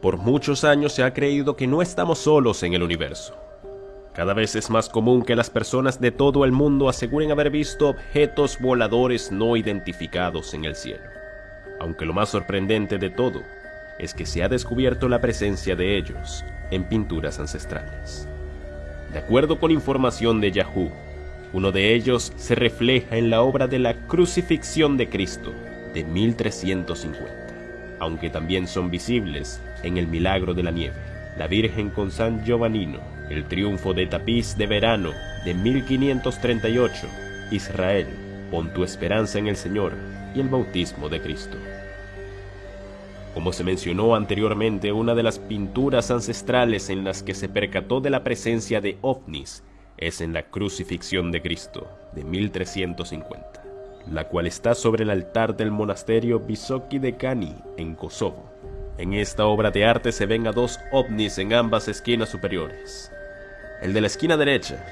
Por muchos años se ha creído que no estamos solos en el universo. Cada vez es más común que las personas de todo el mundo aseguren haber visto objetos voladores no identificados en el cielo. Aunque lo más sorprendente de todo es que se ha descubierto la presencia de ellos en pinturas ancestrales. De acuerdo con información de Yahoo, uno de ellos se refleja en la obra de la Crucifixión de Cristo de 1350, aunque también son visibles en el Milagro de la Nieve, la Virgen con San Giovannino, el Triunfo de Tapiz de Verano de 1538, Israel, pon tu esperanza en el Señor y el bautismo de Cristo. Como se mencionó anteriormente, una de las pinturas ancestrales en las que se percató de la presencia de ovnis es en la Crucifixión de Cristo de 1350, la cual está sobre el altar del monasterio Bisoki de Kani en Kosovo. En esta obra de arte se ven a dos ovnis en ambas esquinas superiores. El de la esquina derecha,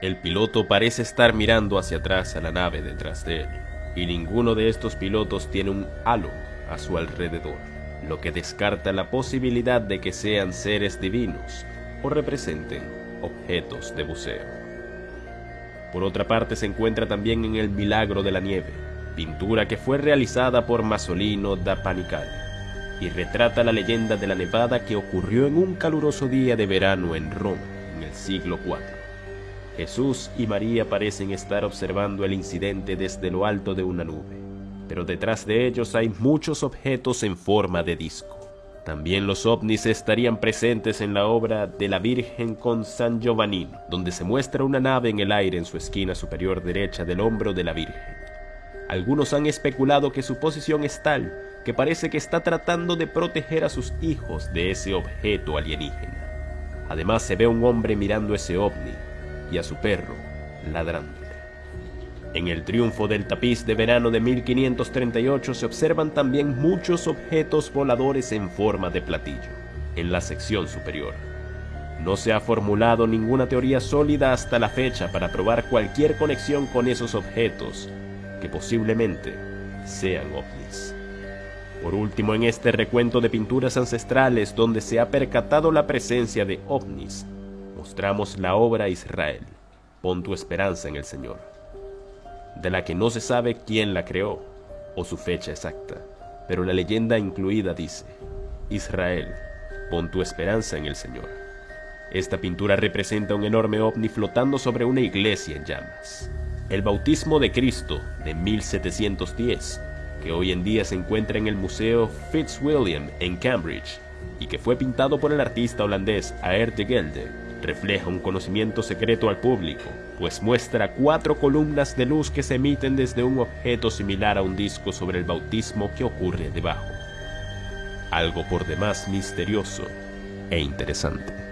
el piloto parece estar mirando hacia atrás a la nave detrás de él, y ninguno de estos pilotos tiene un halo a su alrededor lo que descarta la posibilidad de que sean seres divinos o representen objetos de buceo. Por otra parte se encuentra también en el Milagro de la Nieve, pintura que fue realizada por Masolino da Panicale y retrata la leyenda de la nevada que ocurrió en un caluroso día de verano en Roma en el siglo IV. Jesús y María parecen estar observando el incidente desde lo alto de una nube pero detrás de ellos hay muchos objetos en forma de disco. También los ovnis estarían presentes en la obra de la Virgen con San Giovannino, donde se muestra una nave en el aire en su esquina superior derecha del hombro de la Virgen. Algunos han especulado que su posición es tal que parece que está tratando de proteger a sus hijos de ese objeto alienígena. Además se ve un hombre mirando ese ovni y a su perro ladrando. En el triunfo del tapiz de verano de 1538 se observan también muchos objetos voladores en forma de platillo, en la sección superior. No se ha formulado ninguna teoría sólida hasta la fecha para probar cualquier conexión con esos objetos, que posiblemente sean ovnis. Por último, en este recuento de pinturas ancestrales donde se ha percatado la presencia de ovnis, mostramos la obra Israel. Pon tu esperanza en el Señor de la que no se sabe quién la creó o su fecha exacta, pero la leyenda incluida dice, Israel, pon tu esperanza en el Señor. Esta pintura representa un enorme ovni flotando sobre una iglesia en llamas. El bautismo de Cristo de 1710, que hoy en día se encuentra en el Museo Fitzwilliam en Cambridge y que fue pintado por el artista holandés Aert de Gelde, refleja un conocimiento secreto al público, pues muestra cuatro columnas de luz que se emiten desde un objeto similar a un disco sobre el bautismo que ocurre debajo. Algo por demás misterioso e interesante.